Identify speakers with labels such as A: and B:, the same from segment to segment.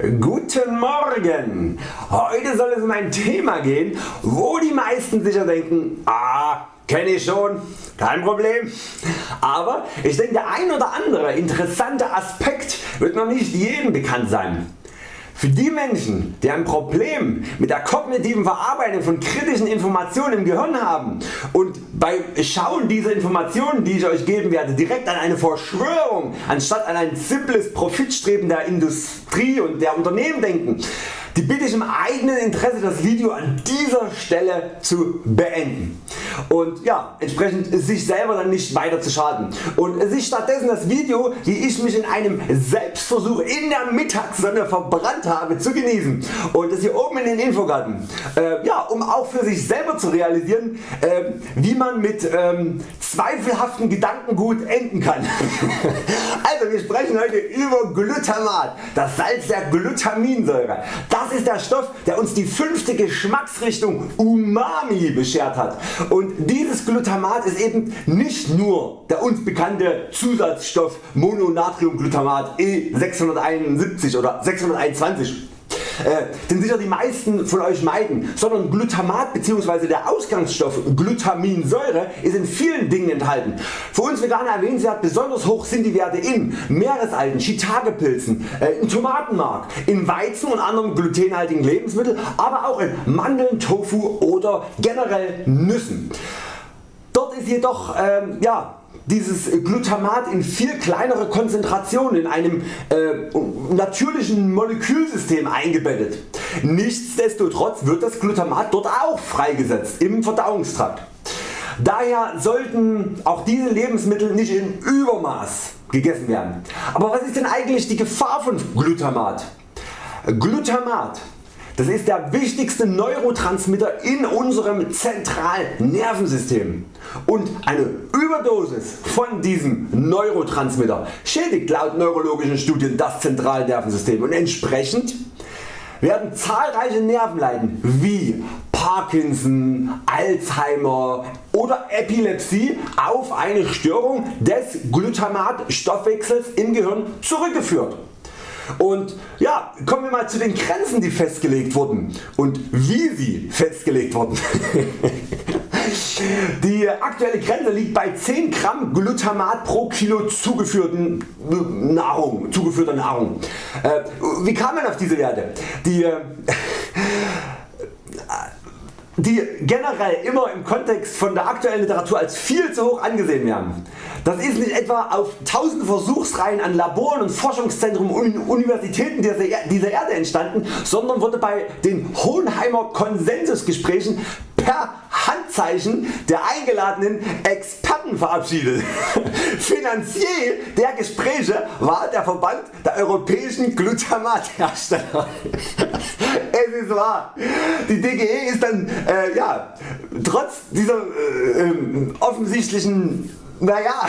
A: Guten Morgen! Heute soll es um ein Thema gehen, wo die meisten sicher denken, ah, kenne ich schon, kein Problem. Aber ich denke der ein oder andere interessante Aspekt wird noch nicht jedem bekannt sein. Für die Menschen die ein Problem mit der kognitiven Verarbeitung von kritischen Informationen im Gehirn haben und beim Schauen dieser Informationen die ich Euch geben werde direkt an eine Verschwörung anstatt an ein simples Profitstreben der Industrie und der Unternehmen denken, die bitte ich im eigenen Interesse das Video an dieser Stelle zu beenden und ja, entsprechend sich selber dann nicht weiter zu schaden und sich stattdessen das Video wie ich mich in einem Selbstversuch in der Mittagssonne verbrannt habe zu genießen und das hier oben in den Infogarten äh, ja, um auch für sich selber zu realisieren äh, wie man mit ähm, zweifelhaften Gedankengut enden kann. also wir sprechen heute über Glutamat, das Salz der Glutaminsäure. Das ist der Stoff der uns die fünfte Geschmacksrichtung Umami beschert hat und dieses Glutamat ist eben nicht nur der uns bekannte Zusatzstoff Mononatriumglutamat E671 oder 621 äh, den sicher die meisten von Euch meiden, sondern Glutamat bzw. der Ausgangsstoff Glutaminsäure ist in vielen Dingen enthalten. Für uns Veganer erwähnenswert besonders hoch sind die Werte in Meeresalgen, Shiitake-Pilzen, äh, in Tomatenmark, in Weizen und anderen glutenhaltigen Lebensmitteln, aber auch in Mandeln, Tofu oder generell Nüssen. Dort ist jedoch ähm, ja, dieses Glutamat in viel kleinere Konzentrationen in einem äh, natürlichen Molekülsystem eingebettet. Nichtsdestotrotz wird das Glutamat dort auch freigesetzt im Verdauungstrakt. Daher sollten auch diese Lebensmittel nicht in Übermaß gegessen werden. Aber was ist denn eigentlich die Gefahr von Glutamat? Glutamat das ist der wichtigste Neurotransmitter in unserem zentralen Nervensystem und eine Überdosis von diesem Neurotransmitter schädigt laut neurologischen Studien das zentrale Nervensystem und entsprechend werden zahlreiche Nervenleiden wie Parkinson, Alzheimer oder Epilepsie auf eine Störung des Glutamatstoffwechsels im Gehirn zurückgeführt. Und ja, kommen wir mal zu den Grenzen die festgelegt wurden und wie sie festgelegt wurden. Die aktuelle Grenze liegt bei 10 Gramm Glutamat pro Kilo zugeführten Nahrung, zugeführter Nahrung. Äh, wie kam man auf diese Werte? Die, äh, die generell immer im Kontext von der aktuellen Literatur als viel zu hoch angesehen werden. Das ist nicht etwa auf tausende Versuchsreihen an Laboren und Forschungszentren und Universitäten dieser Erde entstanden, sondern wurde bei den Hohenheimer Konsensusgesprächen per Handzeichen der eingeladenen Experten verabschiedet. Finanzier der Gespräche war der Verband der europäischen Glutamathersteller. es ist wahr. Die DGE ist dann äh, ja, trotz dieser äh, äh, offensichtlichen naja,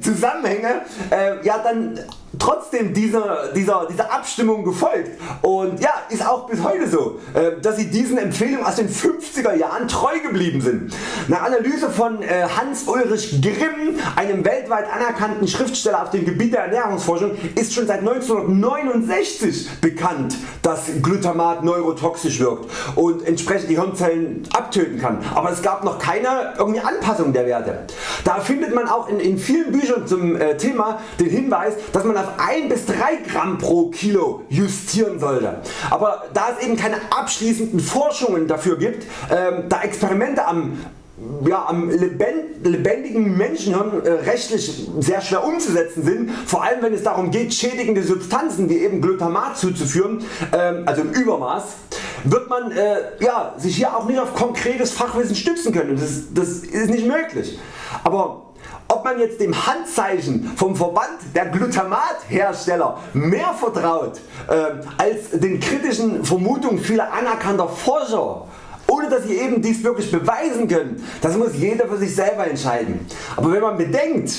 A: Zusammenhänge äh, ja dann trotzdem dieser, dieser, dieser Abstimmung gefolgt und ja, ist auch bis heute so, äh, dass sie diesen Empfehlungen aus den 50er Jahren treu geblieben sind. Nach Analyse von äh, Hans Ulrich Grimm, einem weltweit anerkannten Schriftsteller auf dem Gebiet der Ernährungsforschung, ist schon seit 1969 bekannt, dass Glutamat neurotoxisch wirkt und entsprechend die Hirnzellen abtöten kann. Aber es gab noch keine irgendwie Anpassung der Werte. Da findet man auch in, in vielen Büchern zum äh, Thema den Hinweis, dass man auf 1 bis 3 Gramm pro Kilo justieren sollte. Aber da es eben keine abschließenden Forschungen dafür gibt, ähm, da Experimente am ja, am lebendigen Menschenhirn äh, rechtlich sehr schwer umzusetzen sind, vor allem wenn es darum geht schädigende Substanzen wie eben Glutamat zuzuführen, ähm, also im Übermaß, wird man äh, ja, sich hier auch nicht auf konkretes Fachwissen stützen können. Das, das ist nicht möglich. Aber ob man jetzt dem Handzeichen vom Verband der Glutamathersteller mehr vertraut äh, als den kritischen Vermutungen vieler anerkannter Forscher ohne dass sie eben dies wirklich beweisen können, das muss jeder für sich selber entscheiden. Aber wenn man bedenkt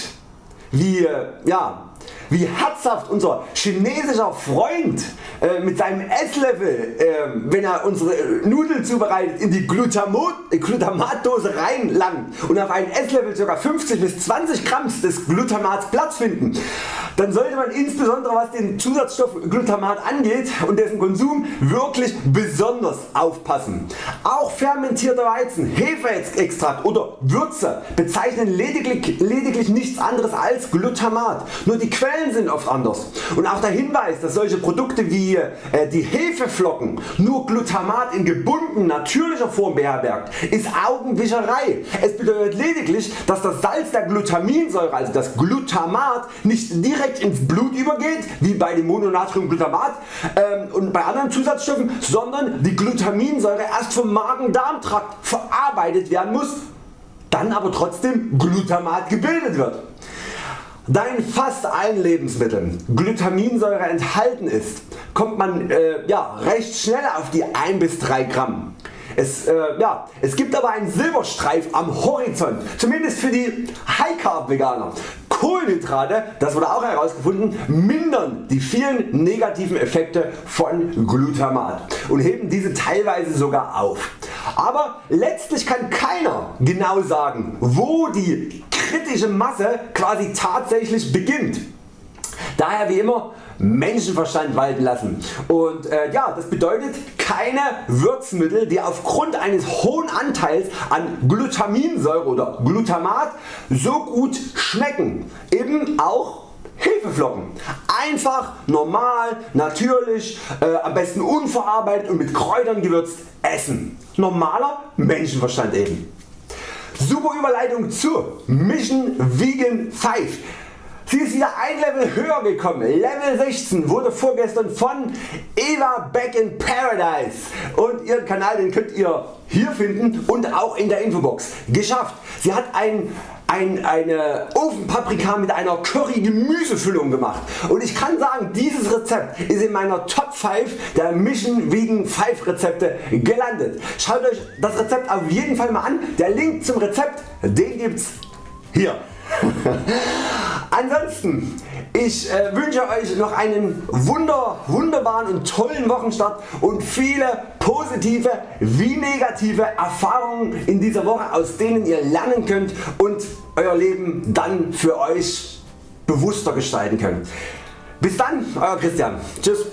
A: wie, äh, ja, wie herzhaft unser chinesischer Freund äh, mit seinem Esslöffel, äh, wenn er unsere Nudeln zubereitet, in die Glutamat, äh, Glutamatdose reinlangt und auf einen Esslöffel ca. 50 bis 20 Gramm des Glutamats Platz finden, dann sollte man insbesondere was den Zusatzstoff Glutamat angeht und dessen Konsum wirklich besonders aufpassen. Auch fermentierter Weizen, Hefeextrakt oder Würze bezeichnen lediglich, lediglich nichts anderes als Glutamat, nur die Quellen sind oft anders. Und auch der Hinweis dass solche Produkte wie äh, die Hefeflocken nur Glutamat in gebunden natürlicher Form beherbergt ist Augenwischerei. Es bedeutet lediglich dass das Salz der Glutaminsäure also das Glutamat nicht direkt ins Blut übergeht wie bei dem Mononatriumglutamat ähm, und bei anderen Zusatzstoffen, sondern die Glutaminsäure erst vom Magen-Darm-Trakt verarbeitet werden muss, dann aber trotzdem Glutamat gebildet wird. Da in fast allen Lebensmitteln Glutaminsäure enthalten ist, kommt man äh, ja, recht schnell auf die 1 bis 3 Gramm. Es, äh, ja, es gibt aber einen Silberstreif am Horizont, zumindest für die High Carb Veganer. Kohlenhydrate, das wurde auch herausgefunden, mindern die vielen negativen Effekte von Glutamat und heben diese teilweise sogar auf. Aber letztlich kann keiner genau sagen wo die kritische Masse quasi tatsächlich beginnt. Daher wie immer Menschenverstand walten lassen und äh, ja, das bedeutet keine Würzmittel die aufgrund eines hohen Anteils an Glutaminsäure oder Glutamat so gut schmecken, eben auch Hefeflocken. Einfach, normal, natürlich, äh, am besten unverarbeitet und mit Kräutern gewürzt essen. Normaler Menschenverstand eben. Super Überleitung zu Mission Vegan 5. Sie ist wieder ein Level höher gekommen. Level 16 wurde vorgestern von Eva Back in Paradise und ihren Kanal den könnt ihr hier finden und auch in der Infobox geschafft. Sie hat ein, ein, eine Ofenpaprika mit einer Curry Gemüsefüllung gemacht und ich kann sagen dieses Rezept ist in meiner Top 5 der Mission Vegan 5 Rezepte gelandet. Schaut Euch das Rezept auf jeden Fall mal an. Der Link zum Rezept den gibt's hier. Ansonsten ich äh, wünsche Euch noch einen wunder, wunderbaren und tollen Wochenstart und viele positive wie negative Erfahrungen in dieser Woche aus denen ihr lernen könnt und Euer Leben dann für Euch bewusster gestalten könnt. Bis dann Euer Christian. Tschüss.